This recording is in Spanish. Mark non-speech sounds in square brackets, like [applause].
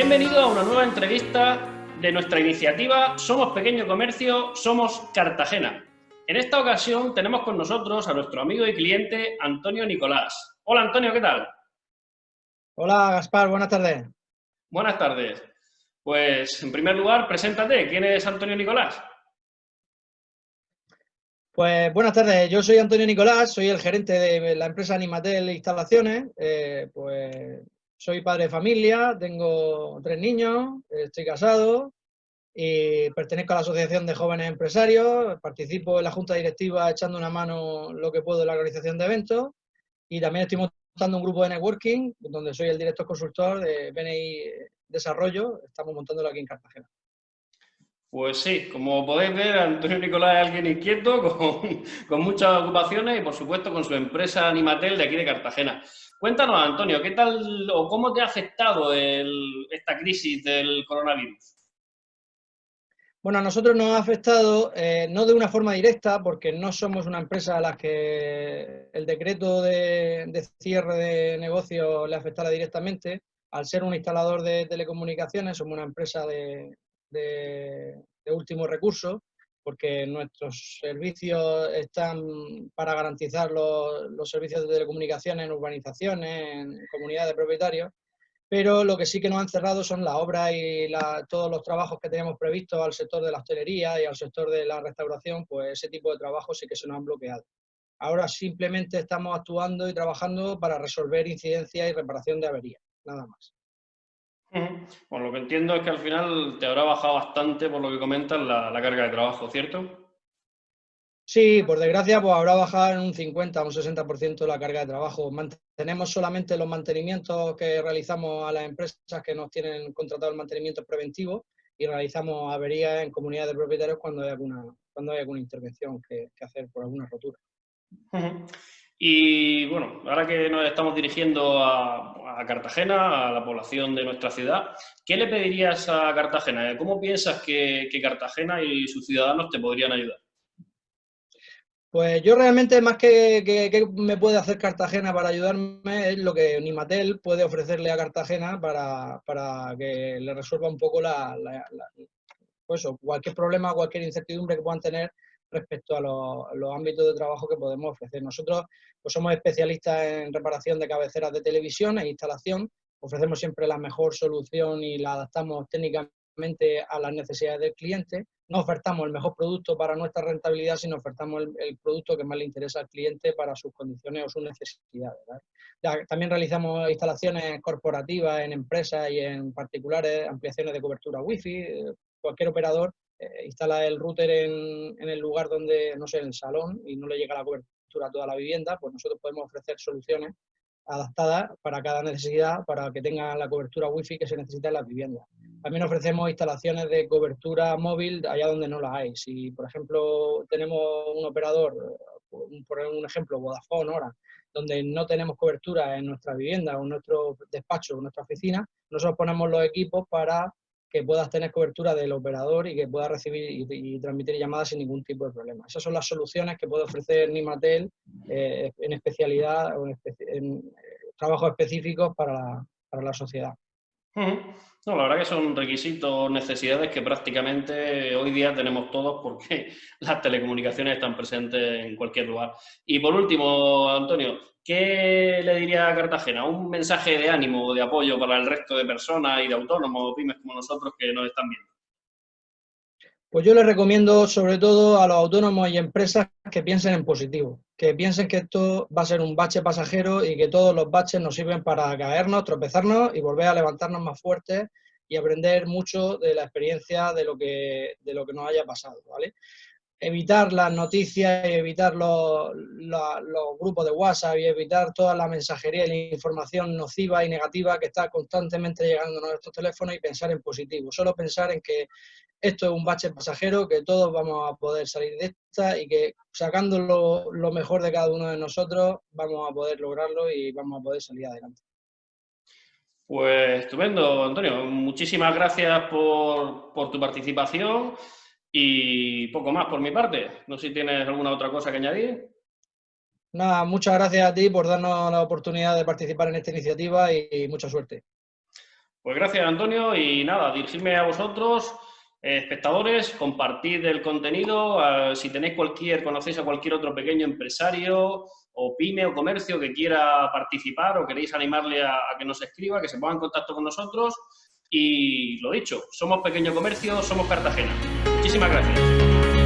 Bienvenido a una nueva entrevista de nuestra iniciativa Somos Pequeño Comercio, Somos Cartagena. En esta ocasión tenemos con nosotros a nuestro amigo y cliente Antonio Nicolás. Hola Antonio, ¿qué tal? Hola Gaspar, buenas tardes. Buenas tardes. Pues en primer lugar, preséntate. ¿Quién es Antonio Nicolás? Pues buenas tardes, yo soy Antonio Nicolás, soy el gerente de la empresa Animatel Instalaciones. Eh, pues soy padre de familia, tengo tres niños, estoy casado y pertenezco a la Asociación de Jóvenes Empresarios, participo en la Junta Directiva echando una mano lo que puedo en la organización de eventos y también estoy montando un grupo de networking donde soy el director consultor de BNI Desarrollo, estamos montándolo aquí en Cartagena. Pues sí, como podéis ver, Antonio Nicolás es alguien inquieto, [laughs] con, muchas ocupaciones y por supuesto con su empresa Animatel de aquí de Cartagena. Cuéntanos, Antonio, ¿qué tal o cómo te ha afectado esta crisis del coronavirus? Bueno, a nosotros nos ha afectado eh, no de una forma directa, porque no somos una empresa a la que el decreto de, cierre de negocio le afectara directamente. Al ser un instalador de telecomunicaciones, somos una empresa de, de, último recurso, porque nuestros servicios están para garantizar los, servicios de telecomunicaciones en urbanizaciones, en comunidades de propietarios, pero lo que sí que nos han cerrado son las obras y todos los trabajos que tenemos previstos al sector de la hostelería y al sector de la restauración, pues ese tipo de trabajos sí que se nos han bloqueado. Ahora simplemente estamos actuando y trabajando para resolver incidencias y reparación de averías, nada más. Bueno, lo que entiendo es que al final te habrá bajado bastante, por lo que comentas, la, carga de trabajo, ¿cierto? Sí, por desgracia, pues habrá bajado en un 50 o un 60% la carga de trabajo. Mantenemos solamente los mantenimientos que realizamos a las empresas que nos tienen contratado el mantenimiento preventivo y realizamos averías en comunidades de propietarios cuando hay alguna, cuando hay alguna intervención que, hacer por alguna rotura. Y bueno, ahora que nos estamos dirigiendo a, Cartagena, a la población de nuestra ciudad, ¿qué le pedirías a Cartagena? ¿Cómo piensas que, Cartagena y sus ciudadanos te podrían ayudar? Pues yo realmente más que, me puede hacer Cartagena para ayudarme es lo que Nimatel puede ofrecerle a Cartagena para, que le resuelva un poco la, pues cualquier problema, cualquier incertidumbre que puedan tener respecto a los, ámbitos de trabajo que podemos ofrecer. Nosotros pues, somos especialistas en reparación de cabeceras de televisión e instalación, ofrecemos siempre la mejor solución y la adaptamos técnicamente a las necesidades del cliente. No ofertamos el mejor producto para nuestra rentabilidad, sino ofertamos el, producto que más le interesa al cliente para sus condiciones o sus necesidades. También realizamos instalaciones corporativas en empresas y en particulares, ampliaciones de cobertura wifi. Cualquier operador eh, instala el router en, el lugar donde, no sé, en el salón y no le llega la cobertura a toda la vivienda, pues nosotros podemos ofrecer soluciones adaptadas para cada necesidad, para que tengan la cobertura wifi que se necesita en las viviendas. También ofrecemos instalaciones de cobertura móvil allá donde no la hay. Si, por ejemplo, tenemos un operador, por un ejemplo, Vodafone ahora, donde no tenemos cobertura en nuestra vivienda o en nuestro despacho o en nuestra oficina, nosotros ponemos los equipos para que puedas tener cobertura del operador y que puedas recibir y, transmitir llamadas sin ningún tipo de problema. Esas son las soluciones que puede ofrecer Nimatel eh, en especialidad o en, eh, trabajos específicos para la, sociedad. No, la verdad que son requisitos, necesidades que prácticamente hoy día tenemos todos porque [laughs] las telecomunicaciones están presentes en cualquier lugar. Y por último, Antonio, ¿Qué le diría a Cartagena? Un mensaje de ánimo o de apoyo para el resto de personas y de autónomos o pymes como nosotros que nos están viendo. Pues yo les recomiendo sobre todo a los autónomos y empresas que piensen en positivo, que piensen que esto va a ser un bache pasajero y que todos los baches nos sirven para caernos, tropezarnos y volver a levantarnos más fuertes y aprender mucho de la experiencia de lo que, de lo que nos haya pasado, ¿vale? Evitar las noticias y evitar los, grupos de WhatsApp y evitar toda la mensajería y la información nociva y negativa que está constantemente llegando a nuestros teléfonos y pensar en positivo. Solo pensar en que esto es un bache pasajero, que todos vamos a poder salir de esta y que sacando lo, mejor de cada uno de nosotros vamos a poder lograrlo y vamos a poder salir adelante. Pues estupendo, Antonio. Muchísimas gracias por, por tu participación. Y poco más por mi parte. No sé si tienes alguna otra cosa que añadir. Nada, muchas gracias a ti por darnos la oportunidad de participar en esta iniciativa y mucha suerte. Pues gracias, Antonio, y nada, dirigirme a vosotros, eh, espectadores, compartid el contenido, si tenéis cualquier, conocéis a cualquier otro pequeño empresario o pyme o comercio que quiera participar o queréis animarle a, a que nos escriba, que se ponga en contacto con nosotros, y lo dicho, somos pequeño comercio, somos Cartagena. Muchísimas gracias.